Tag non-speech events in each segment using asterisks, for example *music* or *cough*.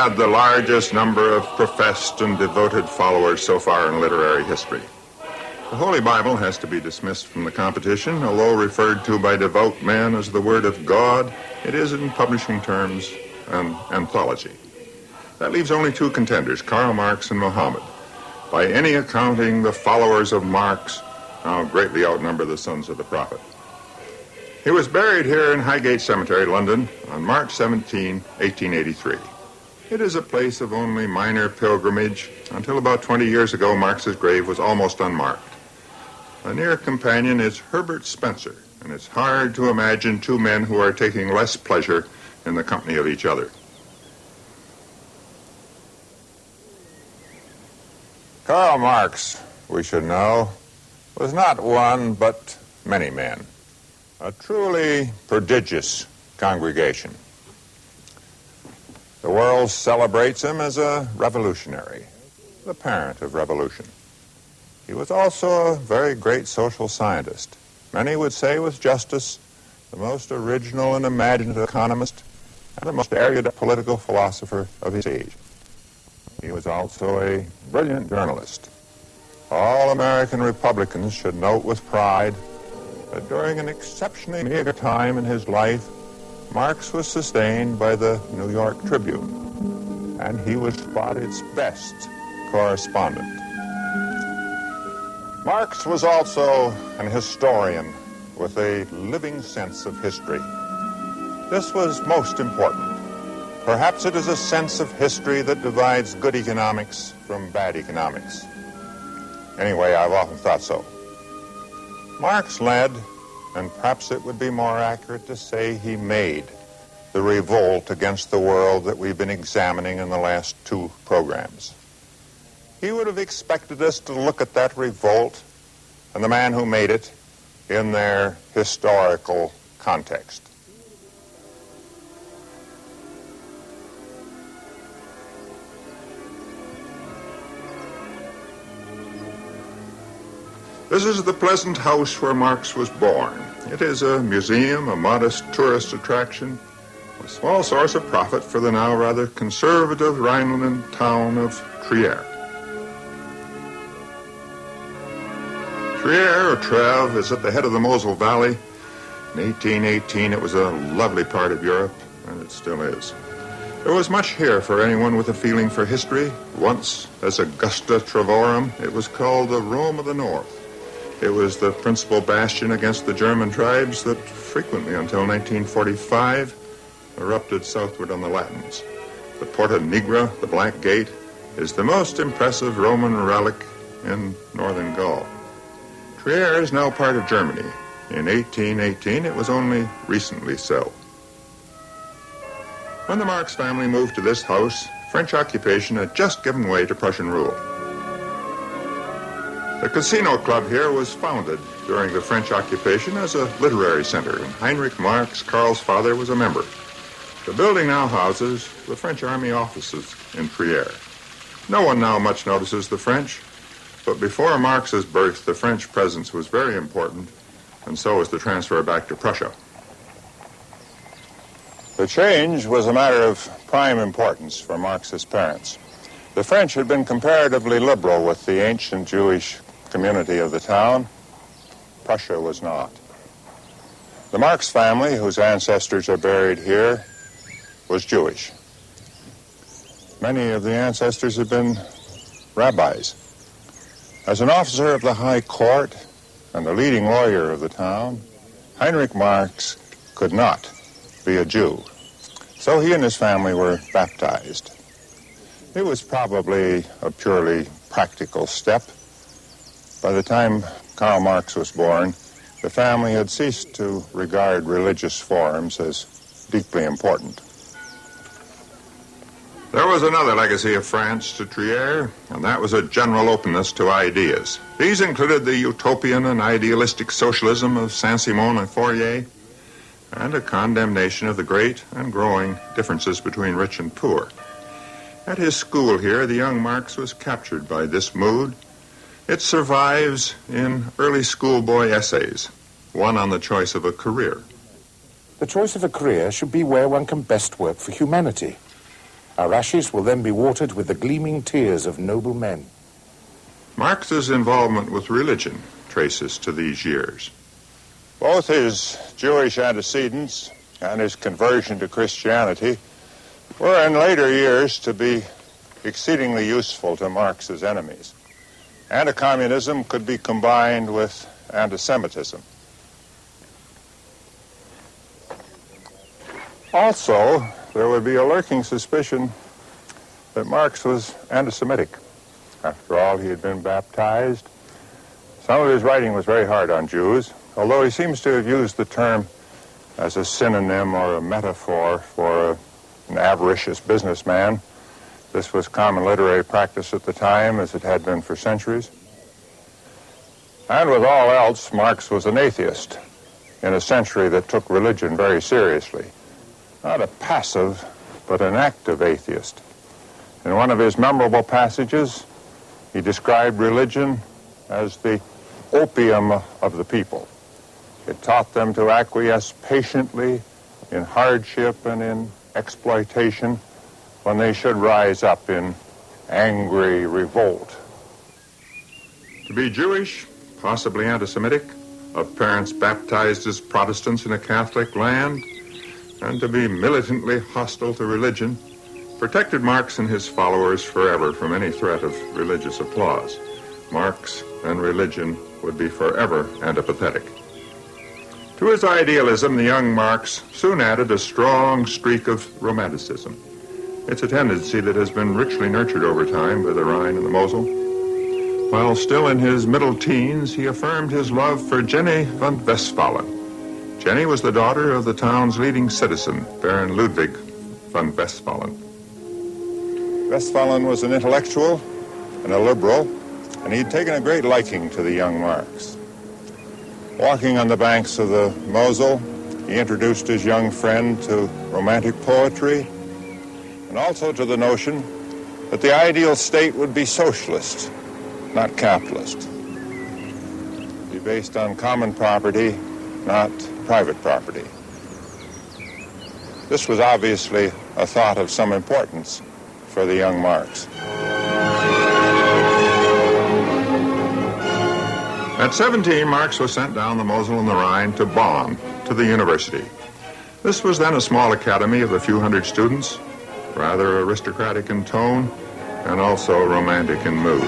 had the largest number of professed and devoted followers so far in literary history. The Holy Bible has to be dismissed from the competition. Although referred to by devout men as the Word of God, it is in publishing terms an anthology. That leaves only two contenders, Karl Marx and Muhammad. By any accounting, the followers of Marx now greatly outnumber the sons of the prophet. He was buried here in Highgate Cemetery, London, on March 17, 1883. It is a place of only minor pilgrimage. Until about 20 years ago, Marx's grave was almost unmarked. A near companion is Herbert Spencer, and it's hard to imagine two men who are taking less pleasure in the company of each other. Karl Marx, we should know, was not one but many men. A truly prodigious congregation. The world celebrates him as a revolutionary, the parent of revolution. He was also a very great social scientist. Many would say with justice the most original and imaginative economist and the most erudite political philosopher of his age. He was also a brilliant journalist. All American Republicans should note with pride that during an exceptionally meager time in his life, Marx was sustained by the New York Tribune, and he was its best correspondent. Marx was also an historian with a living sense of history. This was most important. Perhaps it is a sense of history that divides good economics from bad economics. Anyway, I've often thought so. Marx led, and perhaps it would be more accurate to say he made, the revolt against the world that we've been examining in the last two programs. He would have expected us to look at that revolt and the man who made it in their historical context. This is the pleasant house where Marx was born. It is a museum, a modest tourist attraction, a small source of profit for the now rather conservative Rhineland town of Trier. Trier, or Treves, is at the head of the Mosel Valley. In 1818, it was a lovely part of Europe, and it still is. There was much here for anyone with a feeling for history. Once, as Augusta Trevorum, it was called the Rome of the North. It was the principal bastion against the German tribes that frequently, until 1945, erupted southward on the Latins. The Porta Nigra, the Black Gate, is the most impressive Roman relic in northern Gaul. Trier is now part of Germany. In 1818, it was only recently so. When the Marx family moved to this house, French occupation had just given way to Prussian rule. The casino club here was founded during the French occupation as a literary center, and Heinrich Marx, Karl's father, was a member. The building now houses the French Army offices in Trier. No one now much notices the French, but before Marx's birth, the French presence was very important, and so was the transfer back to Prussia. The change was a matter of prime importance for Marx's parents. The French had been comparatively liberal with the ancient Jewish community of the town. Prussia was not. The Marx family, whose ancestors are buried here, was Jewish. Many of the ancestors had been rabbis. As an officer of the High Court and the leading lawyer of the town, Heinrich Marx could not be a Jew. So he and his family were baptized. It was probably a purely practical step. By the time Karl Marx was born, the family had ceased to regard religious forms as deeply important. There was another legacy of France to Trier, and that was a general openness to ideas. These included the utopian and idealistic socialism of Saint-Simon and Fourier, and a condemnation of the great and growing differences between rich and poor. At his school here, the young Marx was captured by this mood. It survives in early schoolboy essays, one on the choice of a career. The choice of a career should be where one can best work for humanity. Our ashes will then be watered with the gleaming tears of noble men. Marx's involvement with religion traces to these years. Both his Jewish antecedents and his conversion to Christianity were in later years to be exceedingly useful to Marx's enemies. Anti-communism could be combined with anti-Semitism. Also, there would be a lurking suspicion that Marx was anti-Semitic. After all, he had been baptized. Some of his writing was very hard on Jews, although he seems to have used the term as a synonym or a metaphor for a, an avaricious businessman. This was common literary practice at the time, as it had been for centuries. And with all else, Marx was an atheist in a century that took religion very seriously. Not a passive, but an active atheist. In one of his memorable passages, he described religion as the opium of the people. It taught them to acquiesce patiently in hardship and in exploitation when they should rise up in angry revolt. To be Jewish, possibly anti-Semitic, of parents baptized as Protestants in a Catholic land, and to be militantly hostile to religion protected Marx and his followers forever from any threat of religious applause. Marx and religion would be forever antipathetic. To his idealism, the young Marx soon added a strong streak of romanticism. It's a tendency that has been richly nurtured over time by the Rhine and the Mosel. While still in his middle teens, he affirmed his love for Jenny von Westphalen. Jenny was the daughter of the town's leading citizen, Baron Ludwig von Westphalen. Westphalen was an intellectual and a liberal, and he'd taken a great liking to the young Marx. Walking on the banks of the Mosel, he introduced his young friend to romantic poetry and also to the notion that the ideal state would be socialist, not capitalist. Be based on common property, not private property. This was obviously a thought of some importance for the young Marx. At 17, Marx was sent down the Mosel and the Rhine to Bonn, to the university. This was then a small academy of a few hundred students, rather aristocratic in tone, and also romantic in mood.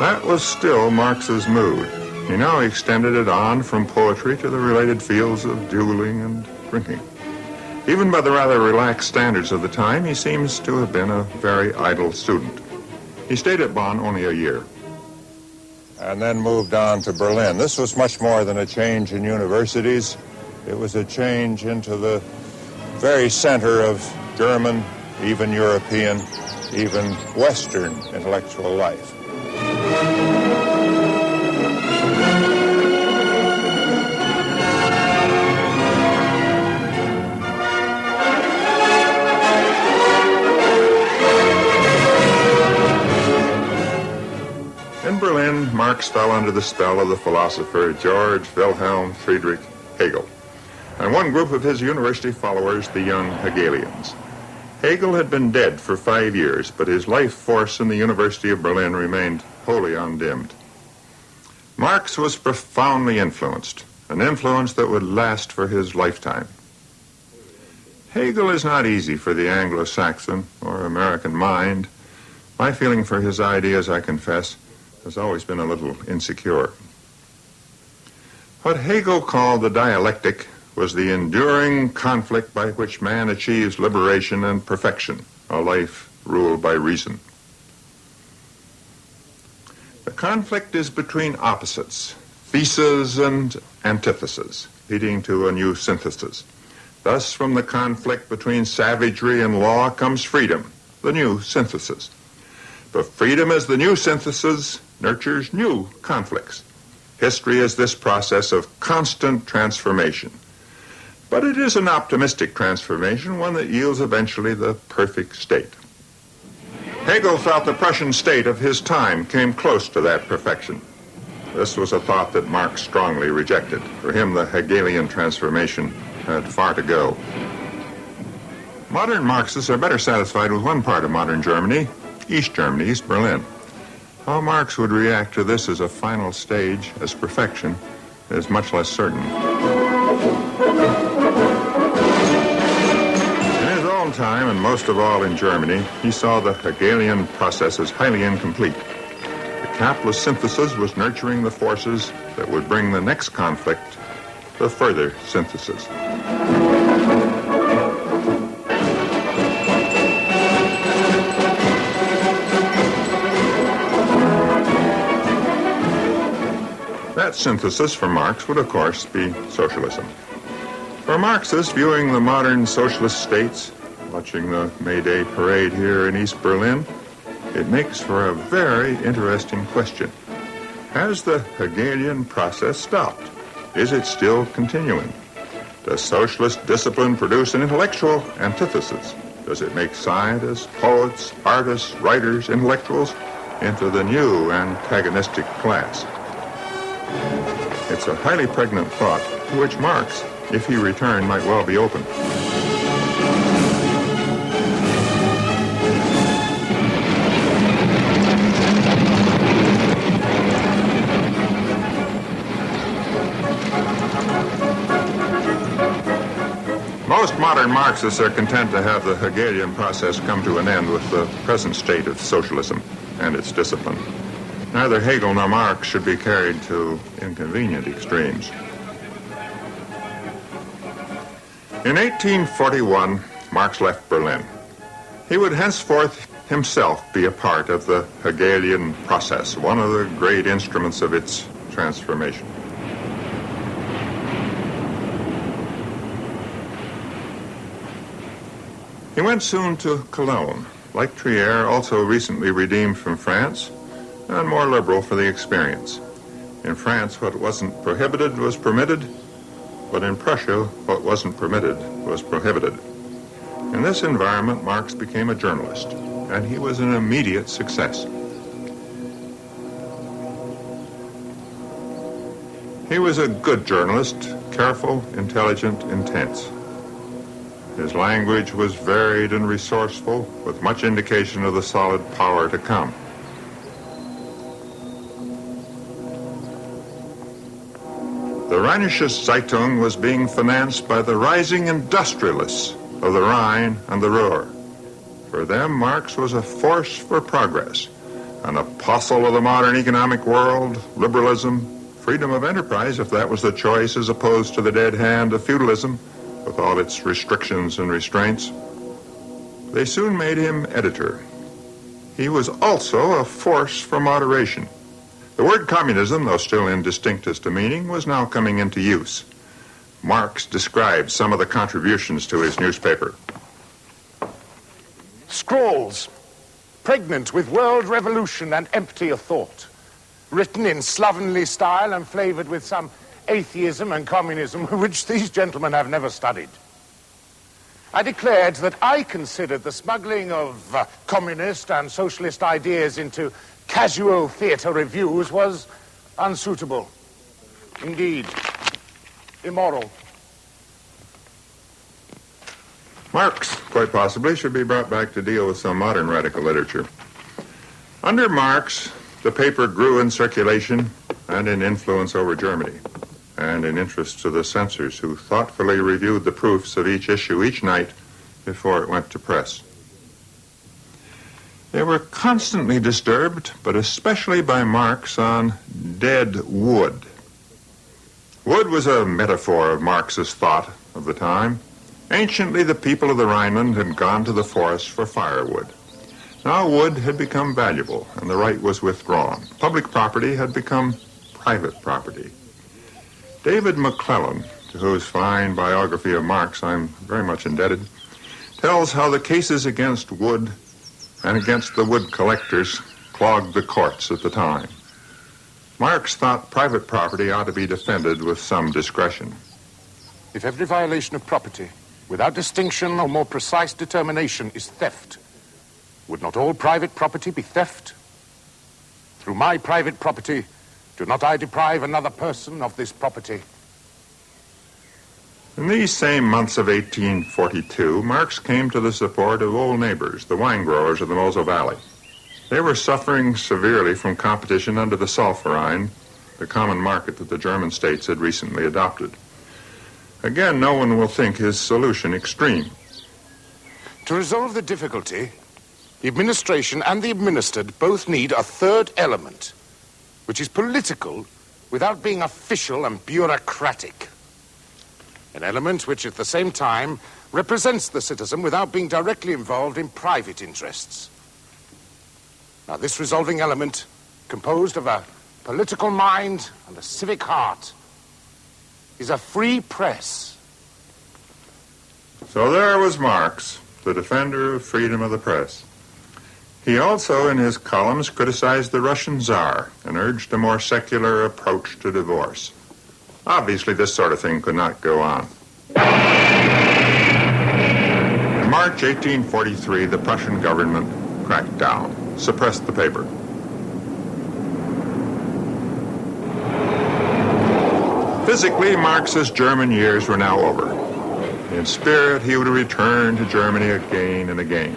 That was still Marx's mood. He now extended it on from poetry to the related fields of dueling and drinking. Even by the rather relaxed standards of the time, he seems to have been a very idle student. He stayed at Bonn only a year. And then moved on to Berlin. This was much more than a change in universities. It was a change into the very center of German, even European, even Western intellectual life. Berlin, Marx fell under the spell of the philosopher George Wilhelm Friedrich Hegel, and one group of his university followers, the young Hegelians. Hegel had been dead for five years, but his life force in the University of Berlin remained wholly undimmed. Marx was profoundly influenced, an influence that would last for his lifetime. Hegel is not easy for the Anglo-Saxon or American mind. My feeling for his ideas, I confess, has always been a little insecure. What Hegel called the dialectic was the enduring conflict by which man achieves liberation and perfection, a life ruled by reason. The conflict is between opposites, theses and antitheses, leading to a new synthesis. Thus, from the conflict between savagery and law comes freedom, the new synthesis. But freedom is the new synthesis nurtures new conflicts. History is this process of constant transformation. But it is an optimistic transformation, one that yields eventually the perfect state. Hegel felt the Prussian state of his time came close to that perfection. this was a thought that Marx strongly rejected. For him, the Hegelian transformation had far to go. Modern Marxists are better satisfied with one part of modern Germany, East Germany, East Berlin. How Marx would react to this as a final stage, as perfection, is much less certain. In his own time, and most of all in Germany, he saw the Hegelian process as highly incomplete. The capitalist synthesis was nurturing the forces that would bring the next conflict the further synthesis. That synthesis for Marx would, of course, be socialism. For Marxists viewing the modern socialist states, watching the May Day parade here in East Berlin, it makes for a very interesting question. Has the Hegelian process stopped? Is it still continuing? Does socialist discipline produce an intellectual antithesis? Does it make scientists, poets, artists, writers, intellectuals into the new antagonistic class? It's a highly pregnant thought to which Marx, if he returned, might well be open. Most modern Marxists are content to have the Hegelian process come to an end with the present state of socialism and its discipline. Neither Hegel nor Marx should be carried to inconvenient extremes. In 1841, Marx left Berlin. He would henceforth himself be a part of the Hegelian process, one of the great instruments of its transformation. He went soon to Cologne. Like Trier, also recently redeemed from France, and more liberal for the experience. In France, what wasn't prohibited was permitted, but in Prussia, what wasn't permitted was prohibited. In this environment, Marx became a journalist, and he was an immediate success. He was a good journalist, careful, intelligent, intense. His language was varied and resourceful, with much indication of the solid power to come. The Rheinische Zeitung was being financed by the rising industrialists of the Rhine and the Ruhr. For them, Marx was a force for progress, an apostle of the modern economic world, liberalism, freedom of enterprise, if that was the choice, as opposed to the dead hand of feudalism, with all its restrictions and restraints. They soon made him editor. He was also a force for moderation. The word communism, though still indistinct as to meaning, was now coming into use. Marx described some of the contributions to his newspaper. Scrawls, pregnant with world revolution and empty of thought, written in slovenly style and flavored with some atheism and communism *laughs* which these gentlemen have never studied. I declared that I considered the smuggling of uh, communist and socialist ideas into casual theatre reviews was unsuitable. Indeed, immoral. Marx, quite possibly, should be brought back to deal with some modern radical literature. Under Marx, the paper grew in circulation and in influence over Germany, and in interest to the censors who thoughtfully reviewed the proofs of each issue each night before it went to press. They were constantly disturbed, but especially by Marx on dead wood. Wood was a metaphor of Marx's thought of the time. Anciently, the people of the Rhineland had gone to the forest for firewood. Now wood had become valuable, and the right was withdrawn. Public property had become private property. David McClellan, to whose fine biography of Marx I'm very much indebted, tells how the cases against wood and against the wood collectors clogged the courts at the time. Marx thought private property ought to be defended with some discretion. If every violation of property, without distinction or more precise determination, is theft, would not all private property be theft? Through my private property, Do not I deprive another person of this property? In these same months of 1842, Marx came to the support of old neighbors, the wine growers of the Mosel Valley. They were suffering severely from competition under the Zollverein, the common market that the German states had recently adopted. Again, no one will think his solution extreme. To resolve the difficulty, the administration and the administered both need a third element, which is political without being official and bureaucratic. An element which at the same time represents the citizen without being directly involved in private interests. Now, this resolving element, composed of a political mind and a civic heart, is a free press. So there was Marx, the defender of freedom of the press. He also, in his columns, criticized the Russian Tsar and urged a more secular approach to divorce. Obviously, this sort of thing could not go on. In March 1843, the Prussian government cracked down, suppressed the paper. Physically, Marx's German years were now over. In spirit, he would return to Germany again and again.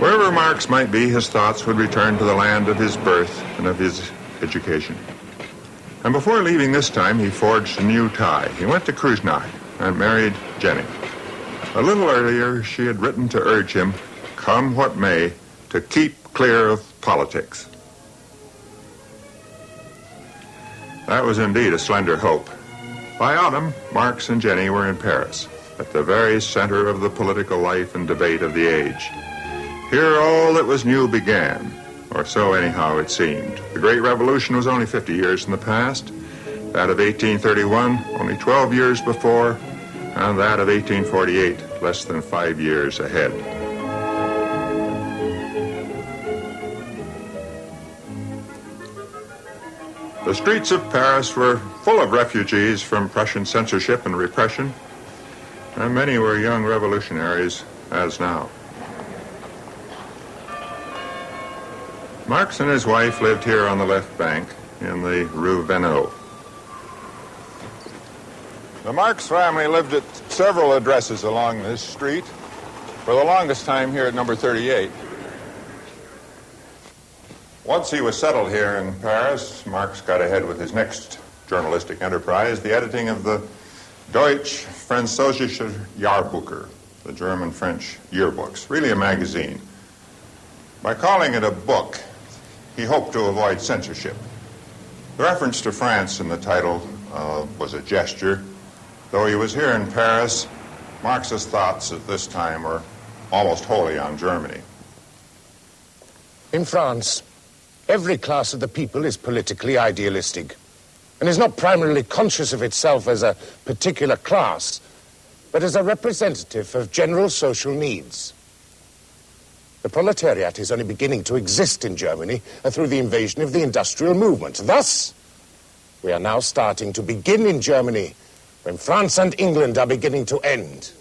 Wherever Marx might be, his thoughts would return to the land of his birth and of his education. And before leaving this time, he forged a new tie. He went to Kreuznach and married Jenny. A little earlier, she had written to urge him, come what may, to keep clear of politics. That was indeed a slender hope. By autumn, Marx and Jenny were in Paris, at the very center of the political life and debate of the age. Here all that was new began, or so anyhow it seemed. The Great Revolution was only 50 years in the past, that of 1831 only 12 years before, and that of 1848 less than five years ahead. The streets of Paris were full of refugees from Prussian censorship and repression, and many were young revolutionaries, as now. Marx and his wife lived here on the left bank in the Rue Vanneau. The Marx family lived at several addresses along this street, for the longest time here at number 38. Once he was settled here in Paris, Marx got ahead with his next journalistic enterprise, the editing of the Deutsch Französische Jahrbücher, the German-French yearbooks, really a magazine. By calling it a book, he hoped to avoid censorship. The reference to France in the title uh, was a gesture. Though he was here in Paris, Marx's thoughts at this time were almost wholly on Germany. In France, every class of the people is politically idealistic and is not primarily conscious of itself as a particular class, but as a representative of general social needs. The proletariat is only beginning to exist in Germany through the invasion of the industrial movement. Thus, we are now starting to begin in Germany when France and England are beginning to end.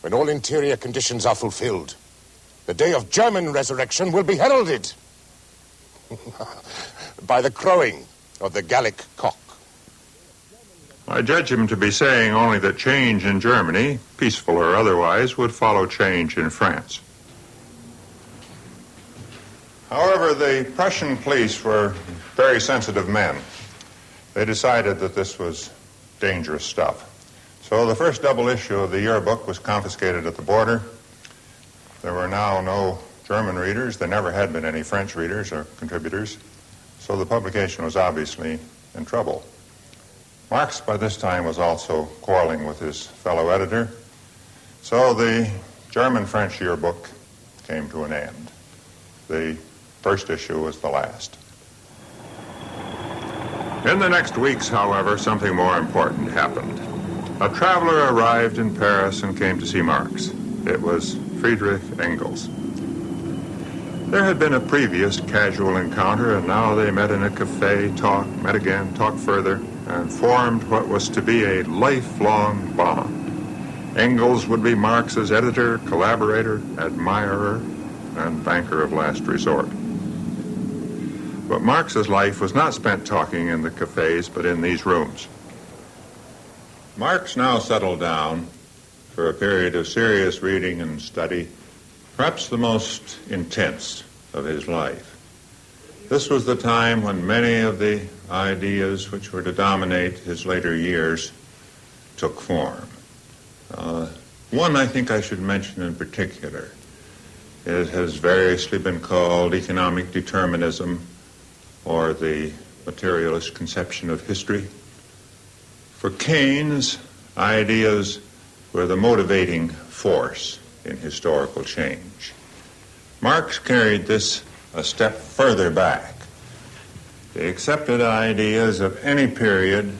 When all interior conditions are fulfilled, the day of German resurrection will be heralded *laughs* by the crowing of the Gallic cock. I judge him to be saying only that change in Germany, peaceful or otherwise, would follow change in France. However, the Prussian police were very sensitive men. They decided that this was dangerous stuff. So the first double issue of the yearbook was confiscated at the border. There were now no German readers. There never had been any French readers or contributors. So the publication was obviously in trouble. Marx, by this time, was also quarreling with his fellow editor. So the German French yearbook came to an end. The first issue was the last. In the next weeks, however, something more important happened. A traveler arrived in Paris and came to see Marx. It was Friedrich Engels. There had been a previous casual encounter, and now they met in a cafe, talked, met again, talked further and formed what was to be a lifelong bond. Engels would be Marx's editor, collaborator, admirer, and banker of last resort. But Marx's life was not spent talking in the cafes, but in these rooms. Marx now settled down for a period of serious reading and study, perhaps the most intense of his life. This was the time when many of the ideas which were to dominate his later years took form. Uh, one I think I should mention in particular. It has variously been called economic determinism or the materialist conception of history. For Keynes, ideas were the motivating force in historical change. Marx carried this a step further back. The accepted ideas of any period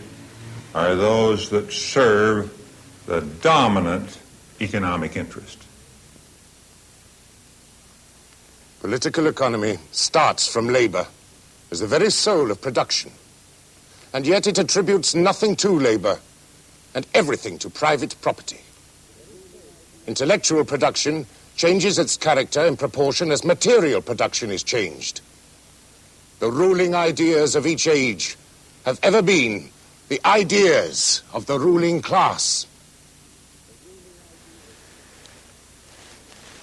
are those that serve the dominant economic interest. Political economy starts from labor as the very soul of production. And yet it attributes nothing to labor and everything to private property. Intellectual production changes its character in proportion as material production is changed. The ruling ideas of each age have ever been the ideas of the ruling class.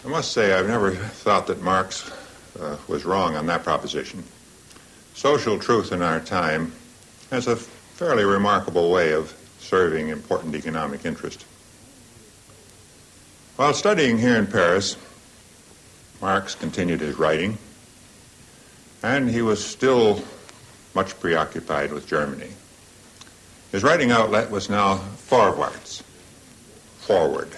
I must say, I've never thought that Marx uh, was wrong on that proposition. Social truth in our time has a fairly remarkable way of serving important economic interest. While studying here in Paris, Marx continued his writing, and he was still much preoccupied with Germany. His writing outlet was now Vorwärts, Forward,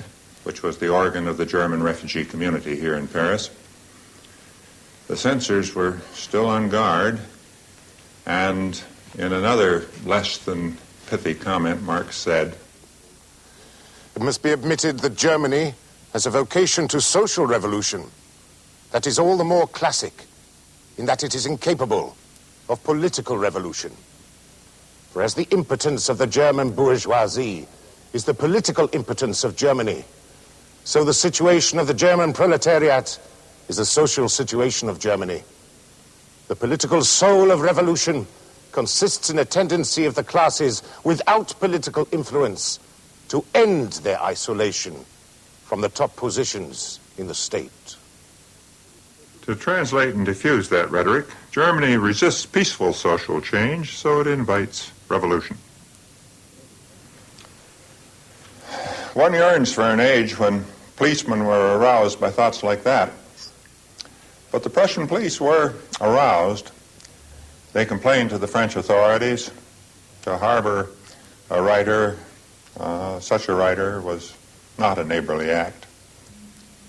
which was the organ of the German refugee community here in Paris. The censors were still on guard, and in another less than pithy comment, Marx said, It must be admitted that Germany has a vocation to social revolution that is all the more classic in that it is incapable of political revolution. Whereas the impotence of the German bourgeoisie is the political impotence of Germany, so the situation of the German proletariat is the social situation of Germany. The political soul of revolution consists in a tendency of the classes without political influence to end their isolation from the top positions in the state. To translate and diffuse that rhetoric, Germany resists peaceful social change, so it invites revolution. One yearns for an age when policemen were aroused by thoughts like that. But the Prussian police were aroused. They complained to the French authorities. To harbor a writer, uh, such a writer, was not a neighborly act.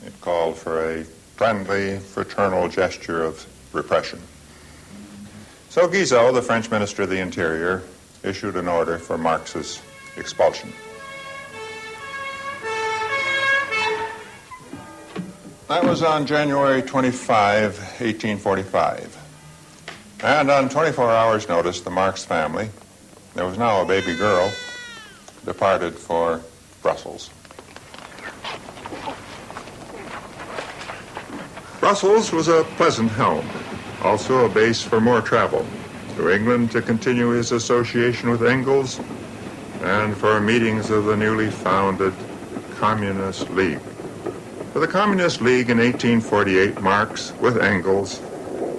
It called for a friendly, fraternal gesture of repression. So Guizot, the French Minister of the Interior, issued an order for Marx's expulsion. That was on January 25, 1845. And on 24 hours' notice, the Marx family, there was now a baby girl, departed for Brussels. Brussels was a pleasant home, also a base for more travel. To England to continue his association with Engels, and for meetings of the newly founded Communist League. For the Communist League in 1848, Marx, with Engels,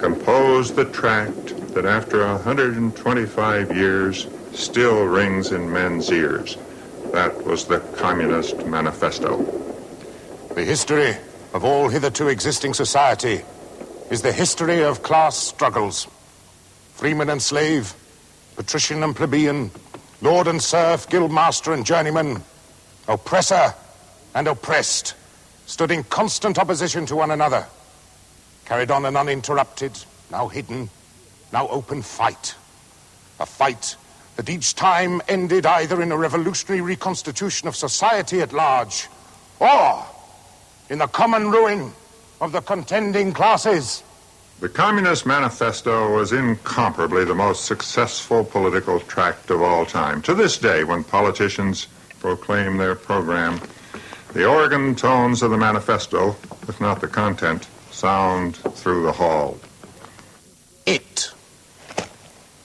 composed the tract that after 125 years still rings in men's ears. That was the Communist Manifesto. The history of all hitherto existing society is the history of class struggles. Freeman and slave, patrician and plebeian, lord and serf, guildmaster and journeyman, oppressor and oppressed stood in constant opposition to one another, carried on an uninterrupted, now hidden, now open fight. A fight that each time ended either in a revolutionary reconstitution of society at large or in the common ruin of the contending classes. The Communist Manifesto was incomparably the most successful political tract of all time. To this day, when politicians proclaim their program, the organ tones of the manifesto, if not the content, sound through the hall. It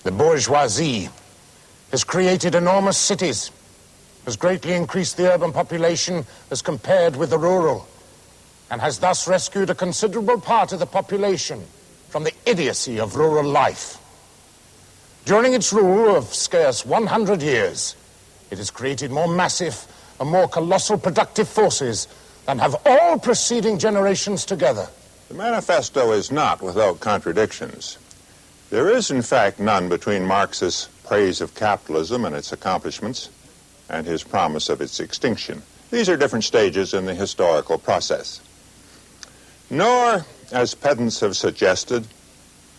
The bourgeoisie has created enormous cities, has greatly increased the urban population as compared with the rural, and has thus rescued a considerable part of the population from the idiocy of rural life. During its rule of scarce 100 years, it has created more massive and more colossal productive forces than have all preceding generations together. The manifesto is not without contradictions. There is, in fact, none between Marx's praise of capitalism and its accomplishments and his promise of its extinction. These are different stages in the historical process. Nor, as pedants have suggested,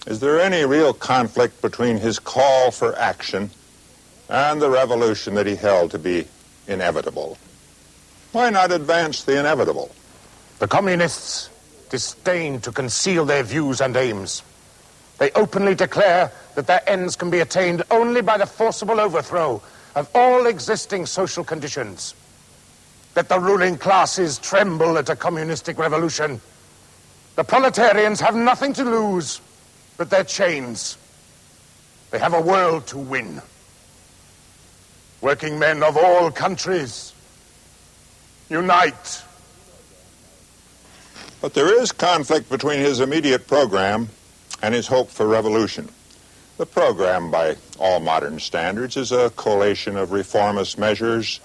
is there any real conflict between his call for action and the revolution that he held to be inevitable. Why not advance the inevitable? The communists disdain to conceal their views and aims. They openly declare that their ends can be attained only by the forcible overthrow of all existing social conditions. That the ruling classes tremble at a communistic revolution. The proletarians have nothing to lose but their chains. They have a world to win. Working men of all countries, unite. But there is conflict between his immediate program and his hope for revolution. The program, by all modern standards, is a collation of reformist measures,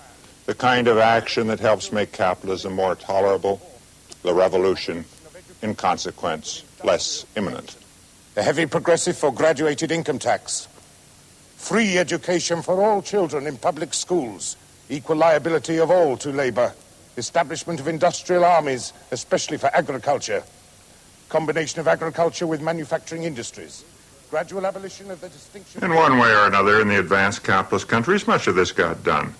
the kind of action that helps make capitalism more tolerable, the revolution, in consequence, less imminent. The heavy progressive for graduated income tax, free education for all children in public schools, equal liability of all to labor, establishment of industrial armies, especially for agriculture, combination of agriculture with manufacturing industries, gradual abolition of the distinction. In one way or another, in the advanced capitalist countries, much of this got done.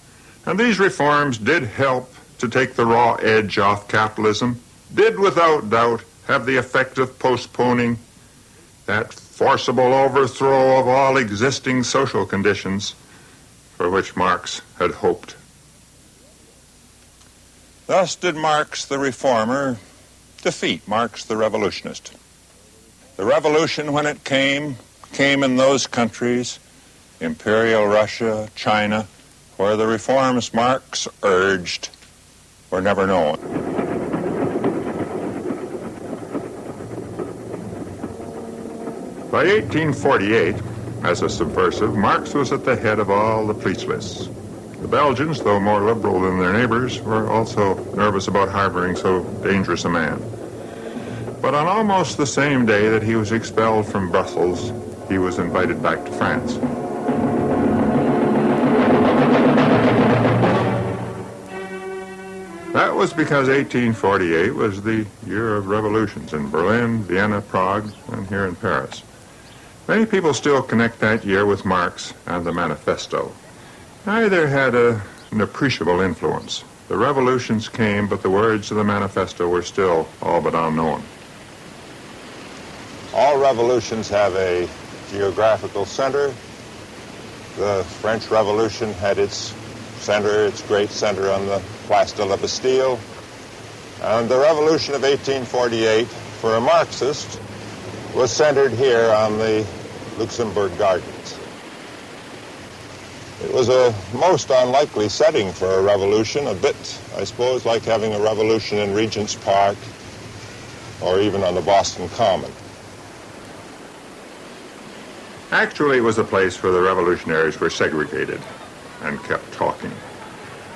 And these reforms did help to take the raw edge off capitalism, did without doubt have the effect of postponing that forcible overthrow of all existing social conditions for which Marx had hoped. Thus did Marx the reformer defeat Marx the revolutionist. The revolution, when it came, came in those countries, Imperial Russia, China, where the reforms Marx urged were never known. By 1848, as a subversive, Marx was at the head of all the police lists. The Belgians, though more liberal than their neighbors, were also nervous about harboring so dangerous a man. But on almost the same day that he was expelled from Brussels, he was invited back to France. That was because 1848 was the year of revolutions in Berlin, Vienna, Prague, and here in Paris. Many people still connect that year with Marx and the Manifesto. Neither had a, an appreciable influence. The revolutions came, but the words of the manifesto were still all but unknown. All revolutions have a geographical center. The French Revolution had its center, its great center on the Place de la Bastille. And the revolution of 1848, for a Marxist, was centered here on the Luxembourg Gardens. It was a most unlikely setting for a revolution, a bit, I suppose, like having a revolution in Regent's Park or even on the Boston Common. Actually, it was a place where the revolutionaries were segregated and kept talking.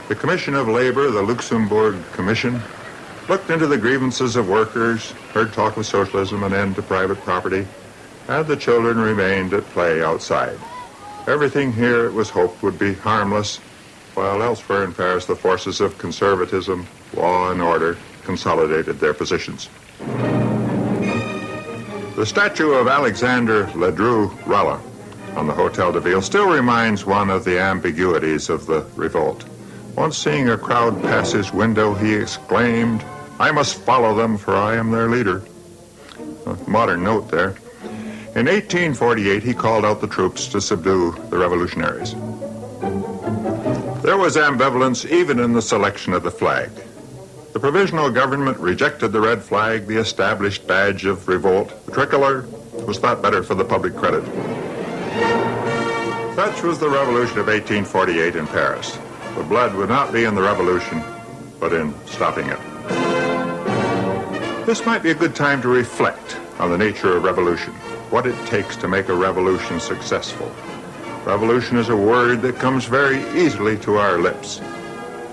The Commission of Labor, the Luxembourg Commission, looked into the grievances of workers, heard talk of socialism and end to private property, and the children remained at play outside. Everything here, it was hoped, would be harmless, while elsewhere in Paris the forces of conservatism, law and order consolidated their positions. The statue of Alexander Ledru Rolla on the Hotel de Ville still reminds one of the ambiguities of the revolt. Once seeing a crowd pass his window, he exclaimed, I must follow them, for I am their leader. A modern note there. In 1848, he called out the troops to subdue the revolutionaries. There was ambivalence even in the selection of the flag. The provisional government rejected the red flag, the established badge of revolt. The tricolor was thought better for the public credit. Such was the revolution of 1848 in Paris. The blood would not be in the revolution, but in stopping it. This might be a good time to reflect on the nature of revolution, what it takes to make a revolution successful. Revolution is a word that comes very easily to our lips.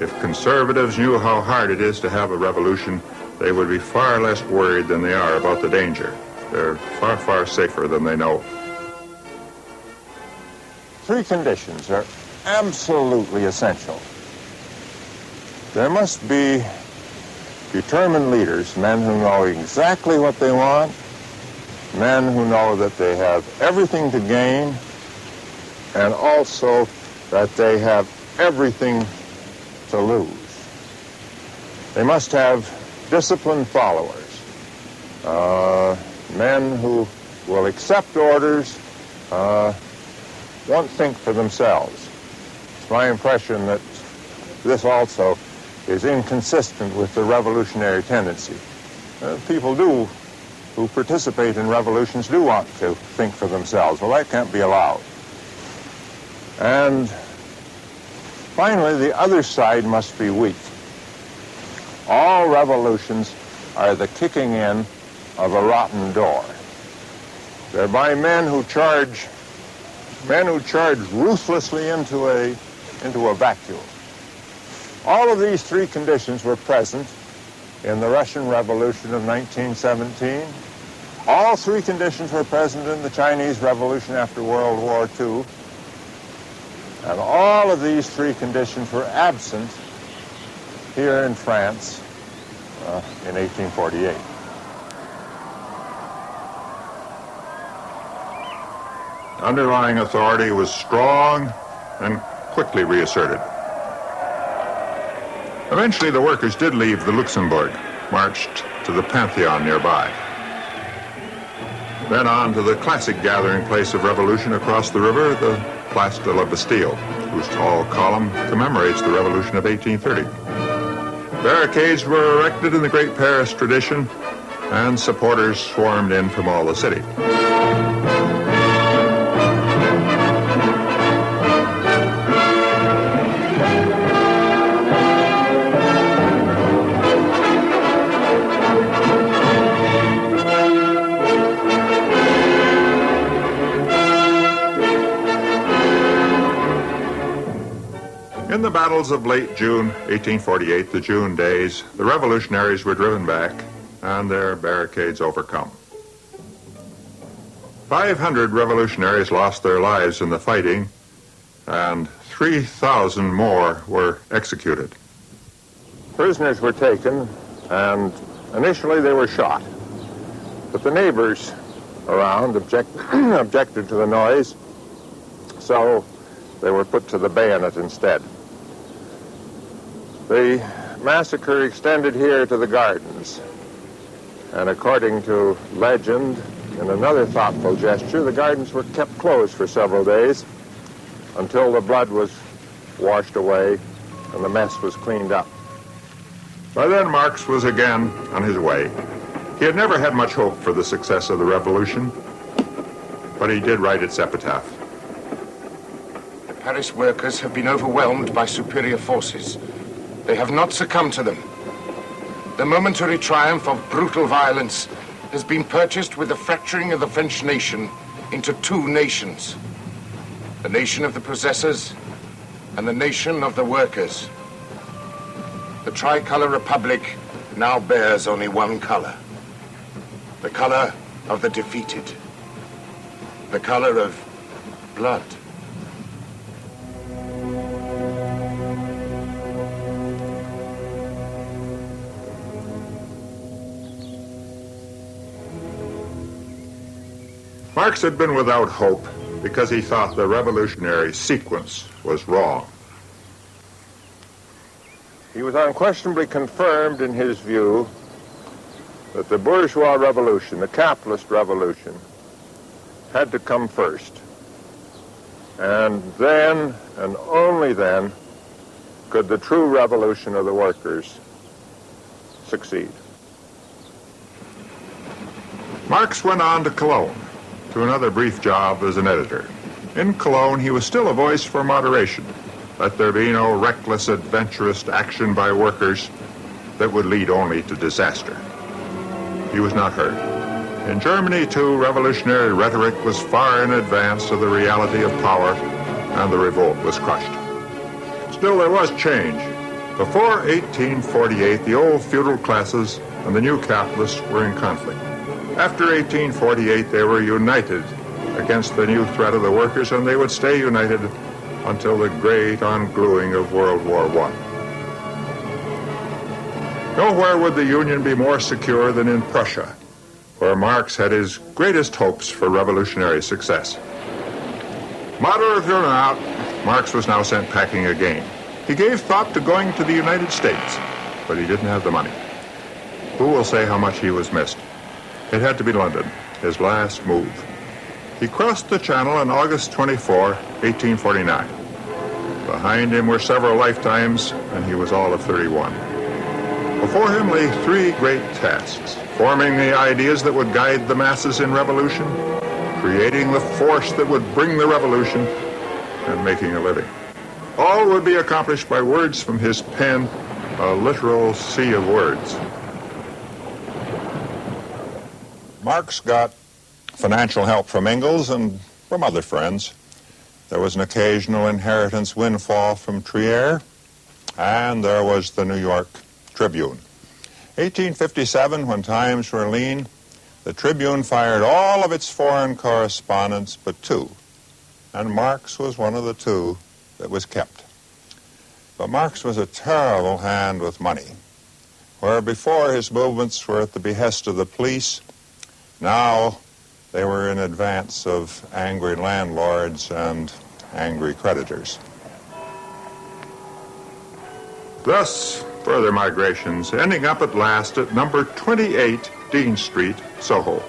If conservatives knew how hard it is to have a revolution, they would be far less worried than they are about the danger. They're far, far safer than they know. Three conditions are absolutely essential. There must be determined leaders, men who know exactly what they want, men who know that they have everything to gain, and also that they have everything to lose. They must have disciplined followers, uh, men who will accept orders, uh, won't think for themselves. It's my impression that this also is inconsistent with the revolutionary tendency. Uh, people do, who participate in revolutions, do want to think for themselves. Well, that can't be allowed. And finally, the other side must be weak. All revolutions are the kicking in of a rotten door. They're by men who charge, men who charge ruthlessly into a, into a vacuum. All of these three conditions were present in the Russian Revolution of 1917. All three conditions were present in the Chinese Revolution after World War II. And all of these three conditions were absent here in France uh, in 1848. Underlying authority was strong and quickly reasserted. Eventually, the workers did leave the Luxembourg, marched to the Pantheon nearby. Then on to the classic gathering place of revolution across the river, the Place de la Bastille, whose tall column commemorates the revolution of 1830. Barricades were erected in the great Paris tradition, and supporters swarmed in from all the city. Battles of late June 1848, the June days, the revolutionaries were driven back and their barricades overcome. 500 revolutionaries lost their lives in the fighting, and 3,000 more were executed. Prisoners were taken, and initially they were shot. But the neighbors around object *clears throat* objected to the noise, so they were put to the bayonet instead. The massacre extended here to the gardens. And according to legend in another thoughtful gesture, the gardens were kept closed for several days until the blood was washed away and the mess was cleaned up. By then, Marx was again on his way. He had never had much hope for the success of the revolution, but he did write its epitaph. The Paris workers have been overwhelmed by superior forces. They have not succumbed to them. The momentary triumph of brutal violence has been purchased with the fracturing of the French nation into two nations. The nation of the possessors and the nation of the workers. The tricolor republic now bears only one color. The color of the defeated. The color of blood. Marx had been without hope because he thought the revolutionary sequence was wrong. He was unquestionably confirmed in his view that the bourgeois revolution, the capitalist revolution, had to come first. And then, and only then, could the true revolution of the workers succeed. Marx went on to Cologne to another brief job as an editor. In Cologne, he was still a voice for moderation. Let there be no reckless, adventurous action by workers that would lead only to disaster. He was not heard. In Germany, too, revolutionary rhetoric was far in advance of the reality of power, and the revolt was crushed. Still, there was change. Before 1848, the old feudal classes and the new capitalists were in conflict. After 1848, they were united against the new threat of the workers, and they would stay united until the great ungluing of World War I. Nowhere would the Union be more secure than in Prussia, where Marx had his greatest hopes for revolutionary success. Moderate or not, Marx was now sent packing again. He gave thought to going to the United States, but he didn't have the money. Who will say how much he was missed? It had to be London, his last move. He crossed the Channel on August 24, 1849. Behind him were several lifetimes, and he was all of 31. Before him lay three great tasks, forming the ideas that would guide the masses in revolution, creating the force that would bring the revolution, and making a living. All would be accomplished by words from his pen, a literal sea of words. Marx got financial help from Engels and from other friends. There was an occasional inheritance windfall from Trier, and there was the New York Tribune. 1857, when times were lean, the Tribune fired all of its foreign correspondents but two, and Marx was one of the two that was kept. But Marx was a terrible hand with money. Where before his movements were at the behest of the police, now they were in advance of angry landlords and angry creditors. Thus, further migrations, ending up at last at number 28 Dean Street, Soho.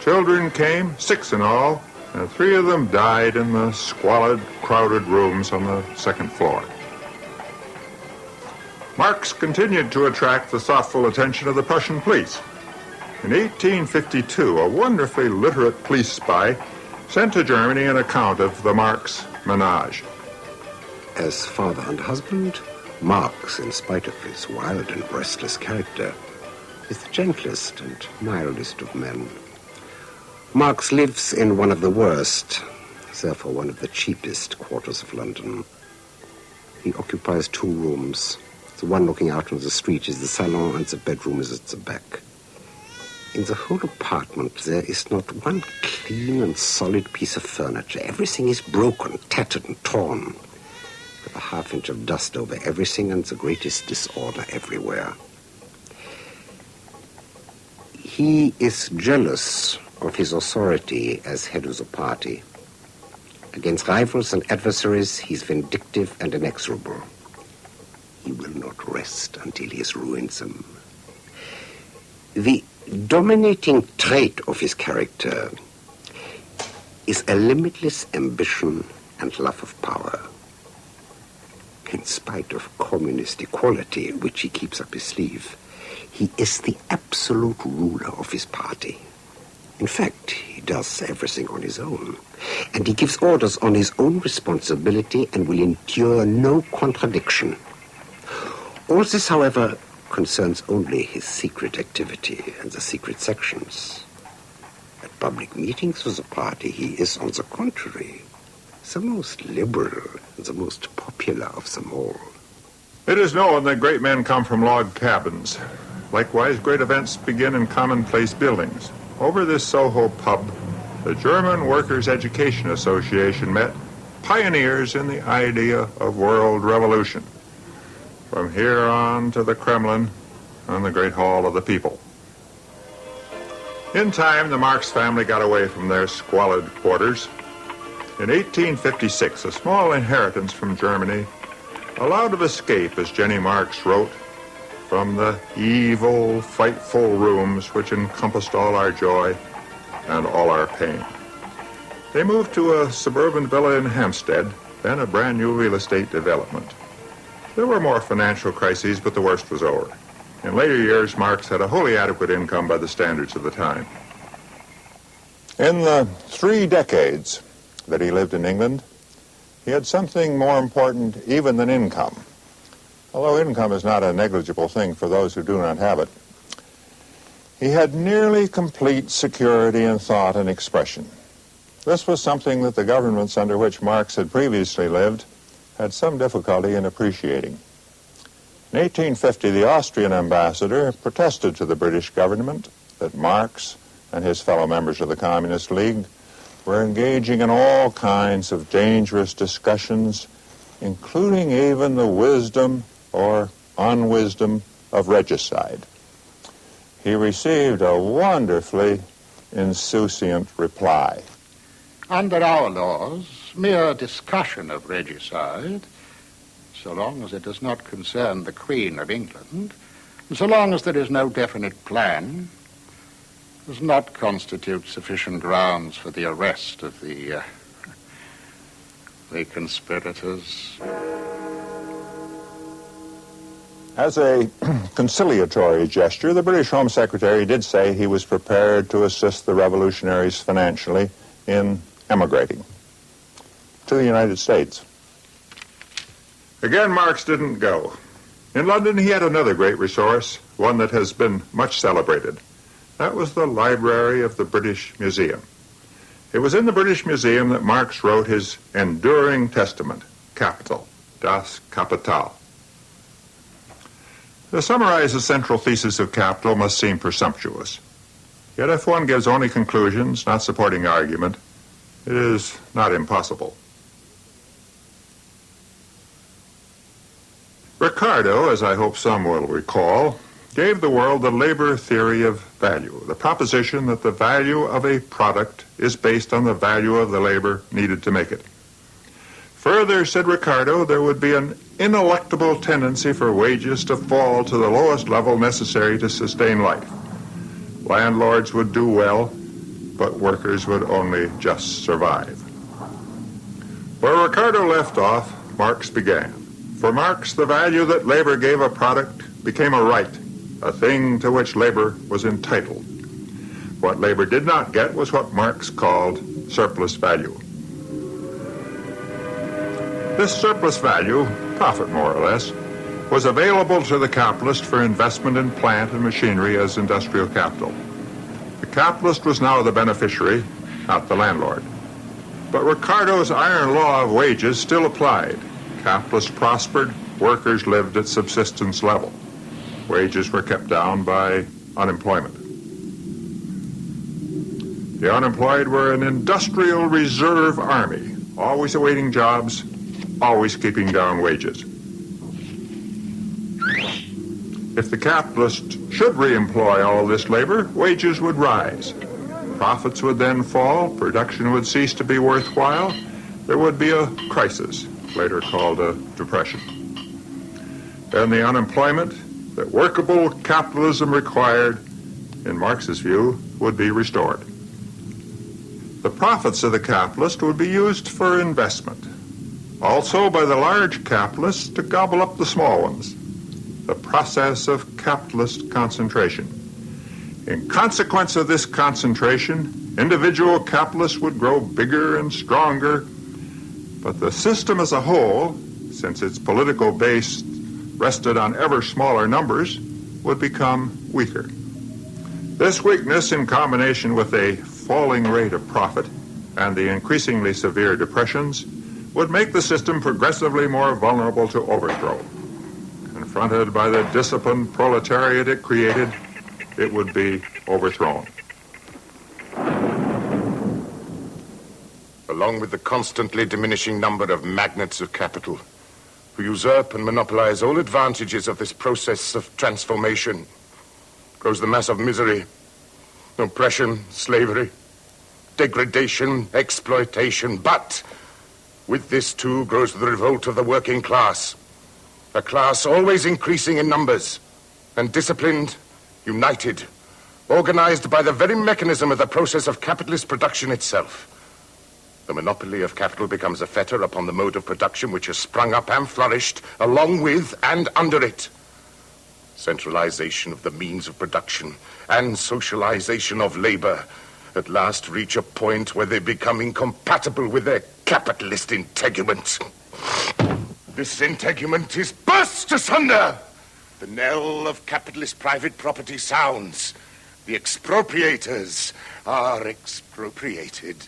Children came, six in all, and three of them died in the squalid, crowded rooms on the second floor. Marx continued to attract the thoughtful attention of the Prussian police. In 1852, a wonderfully literate police spy sent to Germany an account of the Marx menage. As father and husband, Marx, in spite of his wild and restless character, is the gentlest and mildest of men. Marx lives in one of the worst, therefore one of the cheapest quarters of London. He occupies two rooms. The one looking out on the street is the salon and the bedroom is at the back. In the whole apartment, there is not one clean and solid piece of furniture. Everything is broken, tattered, and torn. With a half inch of dust over everything and the greatest disorder everywhere. He is jealous of his authority as head of the party. Against rivals and adversaries, he is vindictive and inexorable. He will not rest until he has ruined them. The dominating trait of his character is a limitless ambition and love of power. In spite of communist equality, which he keeps up his sleeve, he is the absolute ruler of his party. In fact, he does everything on his own. And he gives orders on his own responsibility and will endure no contradiction. All this, however, concerns only his secret activity and the secret sections. At public meetings of the party, he is, on the contrary, the most liberal and the most popular of them all. It is known that great men come from log cabins. Likewise, great events begin in commonplace buildings. Over this Soho pub, the German Workers' Education Association met pioneers in the idea of world revolution. From here on to the Kremlin and the Great Hall of the People. In time, the Marx family got away from their squalid quarters. In 1856, a small inheritance from Germany allowed of escape, as Jenny Marx wrote, from the evil, frightful rooms which encompassed all our joy and all our pain. They moved to a suburban villa in Hampstead, then a brand new real estate development. There were more financial crises, but the worst was over. In later years, Marx had a wholly adequate income by the standards of the time. In the three decades that he lived in England, he had something more important even than income. Although income is not a negligible thing for those who do not have it, he had nearly complete security in thought and expression. This was something that the governments under which Marx had previously lived had some difficulty in appreciating. In 1850, the Austrian ambassador protested to the British government that Marx and his fellow members of the Communist League were engaging in all kinds of dangerous discussions, including even the wisdom or unwisdom of regicide. He received a wonderfully insouciant reply. Under our laws, mere discussion of regicide, so long as it does not concern the Queen of England, and so long as there is no definite plan, does not constitute sufficient grounds for the arrest of the, uh, *laughs* the conspirators. As a *clears throat* conciliatory gesture, the British Home Secretary did say he was prepared to assist the revolutionaries financially in emigrating to the United States. Again, Marx didn't go. In London, he had another great resource, one that has been much celebrated. That was the library of the British Museum. It was in the British Museum that Marx wrote his enduring testament, Capital, Das Kapital. To summarize the central thesis of Capital must seem presumptuous. Yet if one gives only conclusions, not supporting argument, it is not impossible. Ricardo, as I hope some will recall, gave the world the labor theory of value, the proposition that the value of a product is based on the value of the labor needed to make it. Further, said Ricardo, there would be an ineluctable tendency for wages to fall to the lowest level necessary to sustain life. Landlords would do well, but workers would only just survive. Where Ricardo left off, Marx began. For Marx, the value that labor gave a product became a right, a thing to which labor was entitled. What labor did not get was what Marx called surplus value. This surplus value, profit more or less, was available to the capitalist for investment in plant and machinery as industrial capital. The capitalist was now the beneficiary, not the landlord. But Ricardo's iron law of wages still applied. Capitalists prospered, workers lived at subsistence level. Wages were kept down by unemployment. The unemployed were an industrial reserve army, always awaiting jobs, always keeping down wages. If the capitalist should reemploy all this labor, wages would rise. Profits would then fall, production would cease to be worthwhile, there would be a crisis, later called a depression. And the unemployment that workable capitalism required, in Marx's view, would be restored. The profits of the capitalist would be used for investment, also by the large capitalists to gobble up the small ones, the process of capitalist concentration. In consequence of this concentration, individual capitalists would grow bigger and stronger, but the system as a whole, since its political base rested on ever smaller numbers, would become weaker. This weakness, in combination with a falling rate of profit and the increasingly severe depressions, would make the system progressively more vulnerable to overthrow. Confronted by the disciplined proletariat it created, it would be overthrown. Along with the constantly diminishing number of magnates of capital, who usurp and monopolize all advantages of this process of transformation, grows the mass of misery, oppression, slavery, degradation, exploitation. But with this too grows the revolt of the working class, a class always increasing in numbers and disciplined, united, organized by the very mechanism of the process of capitalist production itself. The monopoly of capital becomes a fetter upon the mode of production which has sprung up and flourished along with and under it. Centralization of the means of production and socialization of labor at last reach a point where they become incompatible with their capitalist integument. This integument is burst asunder. The knell of capitalist private property sounds. The expropriators are expropriated.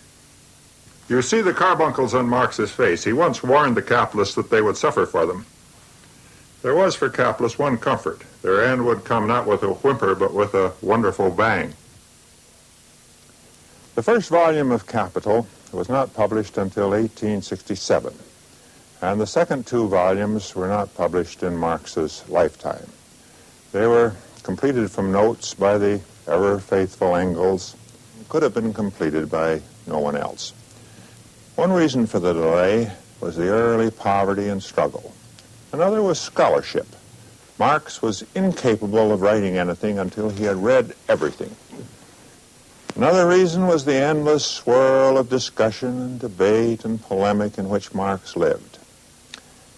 You see the carbuncles on Marx's face. He once warned the capitalists that they would suffer for them. There was for capitalists one comfort. Their end would come not with a whimper, but with a wonderful bang. The first volume of Capital was not published until 1867, and the second two volumes were not published in Marx's lifetime. They were completed from notes by the ever faithful Engels, could have been completed by no one else. One reason for the delay was the early poverty and struggle. Another was scholarship. Marx was incapable of writing anything until he had read everything. Another reason was the endless swirl of discussion and debate and polemic in which Marx lived.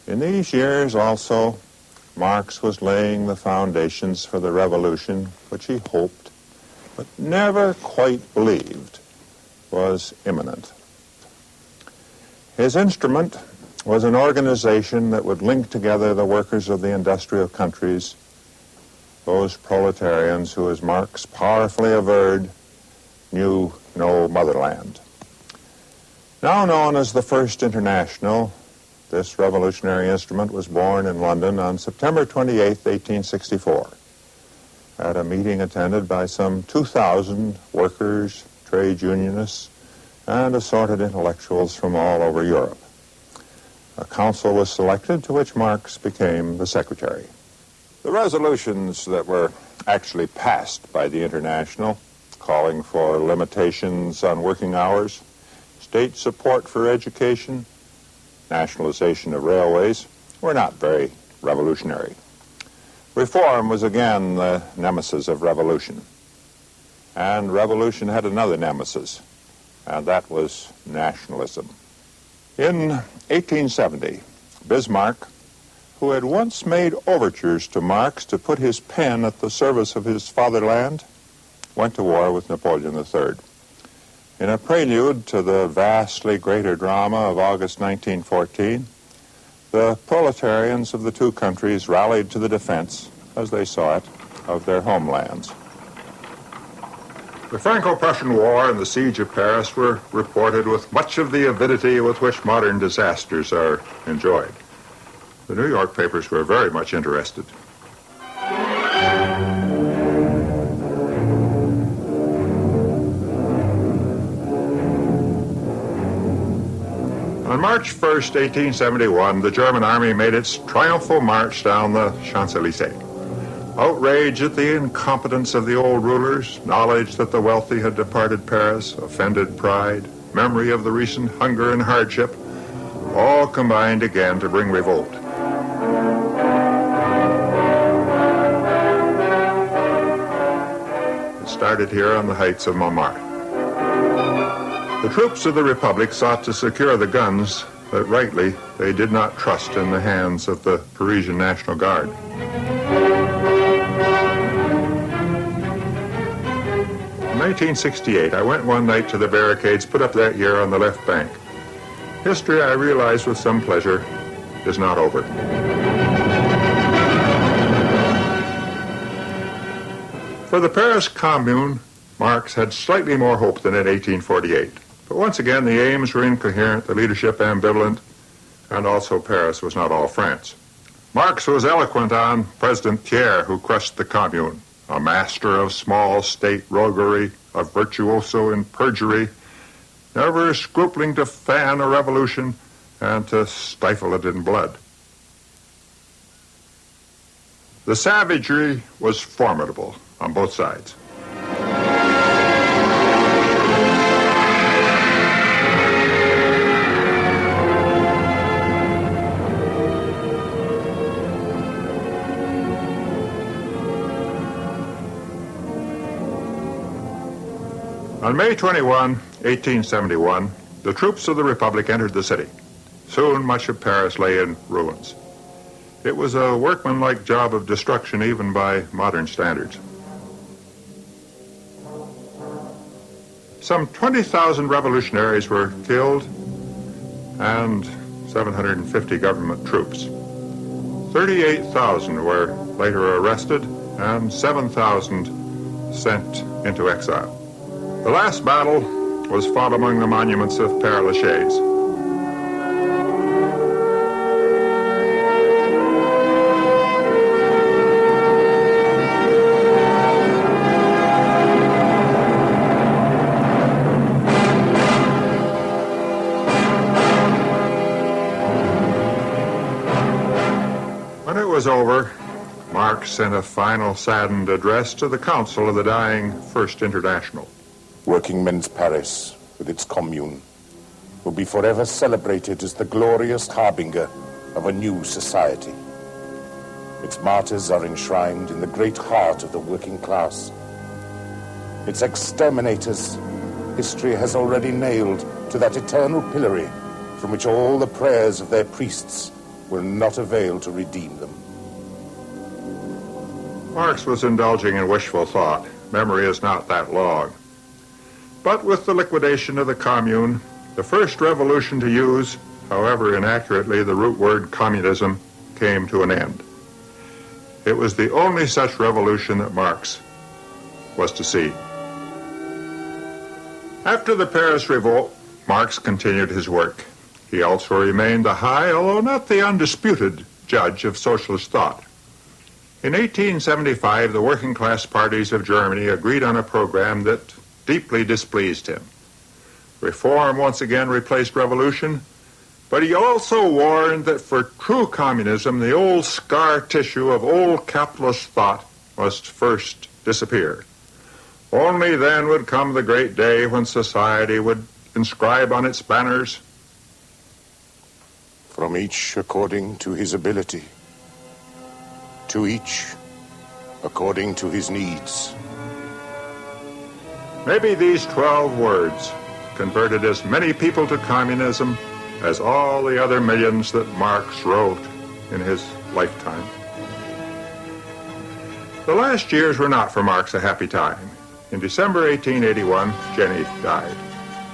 In these years also, Marx was laying the foundations for the revolution which he hoped, but never quite believed, was imminent. His instrument was an organization that would link together the workers of the industrial countries, those proletarians who, as Marx powerfully averred, knew no motherland. Now known as the First International, this revolutionary instrument was born in London on September 28, 1864, at a meeting attended by some 2,000 workers, trade unionists, and assorted intellectuals from all over Europe. A council was selected to which Marx became the secretary. The resolutions that were actually passed by the International, calling for limitations on working hours, state support for education, nationalization of railways, were not very revolutionary. Reform was again the nemesis of revolution. And revolution had another nemesis, and that was nationalism. In 1870, Bismarck, who had once made overtures to Marx to put his pen at the service of his fatherland, went to war with Napoleon III. In a prelude to the vastly greater drama of August 1914, the proletarians of the two countries rallied to the defense, as they saw it, of their homelands. The Franco-Prussian War and the siege of Paris were reported with much of the avidity with which modern disasters are enjoyed. The New York papers were very much interested. On March 1st, 1871, the German army made its triumphal march down the Champs-Élysées. Outrage at the incompetence of the old rulers, knowledge that the wealthy had departed Paris, offended pride, memory of the recent hunger and hardship, all combined again to bring revolt. It started here on the heights of Montmartre. The troops of the Republic sought to secure the guns that rightly they did not trust in the hands of the Parisian National Guard. 1968, I went one night to the barricades put up that year on the left bank. History, I realize with some pleasure, is not over. For the Paris Commune, Marx had slightly more hope than in 1848. But once again, the aims were incoherent, the leadership ambivalent, and also Paris was not all France. Marx was eloquent on President Thiers, who crushed the Commune, a master of small state roguery, a virtuoso in perjury, never scrupling to fan a revolution and to stifle it in blood. The savagery was formidable on both sides. On May 21, 1871, the troops of the Republic entered the city. Soon much of Paris lay in ruins. It was a workmanlike job of destruction even by modern standards. Some 20,000 revolutionaries were killed and 750 government troops. 38,000 were later arrested and 7,000 sent into exile. The last battle was fought among the monuments of Père Lachaise. When it was over, Marx sent a final saddened address to the Council of the dying First International. Working Men's Paris, with its commune, will be forever celebrated as the glorious harbinger of a new society. Its martyrs are enshrined in the great heart of the working class. Its exterminators, history has already nailed to that eternal pillory from which all the prayers of their priests will not avail to redeem them. Marx was indulging in wishful thought. Memory is not that long. But with the liquidation of the commune, the first revolution to use, however inaccurately, the root word communism came to an end. It was the only such revolution that Marx was to see. After the Paris Revolt, Marx continued his work. He also remained the high, although not the undisputed, judge of socialist thought. In 1875, the working class parties of Germany agreed on a program that deeply displeased him. Reform once again replaced revolution, but he also warned that for true communism, the old scar tissue of old capitalist thought must first disappear. Only then would come the great day when society would inscribe on its banners, From each according to his ability, to each according to his needs. Maybe these 12 words converted as many people to communism as all the other millions that Marx wrote in his lifetime. The last years were not for Marx a happy time. In December 1881, Jenny died.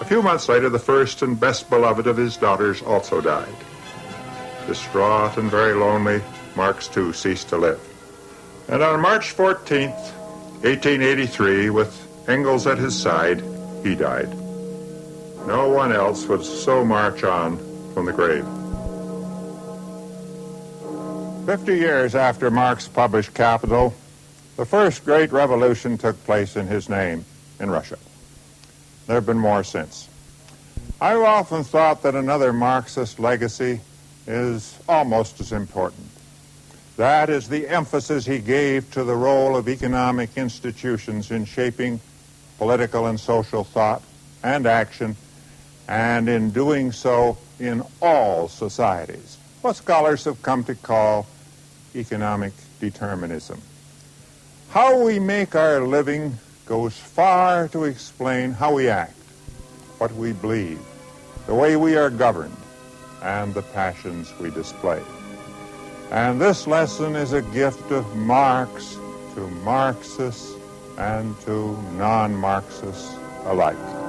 A few months later, the first and best beloved of his daughters also died. Distraught and very lonely, Marx too ceased to live. And on March 14th, 1883, with Engels at his side, he died. No one else would so march on from the grave. Fifty years after Marx published Capital, the first great revolution took place in his name in Russia. There have been more since. I've often thought that another Marxist legacy is almost as important. That is the emphasis he gave to the role of economic institutions in shaping political and social thought and action, and in doing so in all societies. What scholars have come to call economic determinism. How we make our living goes far to explain how we act, what we believe, the way we are governed, and the passions we display. And this lesson is a gift of Marx to Marxists and to non-Marxists alike.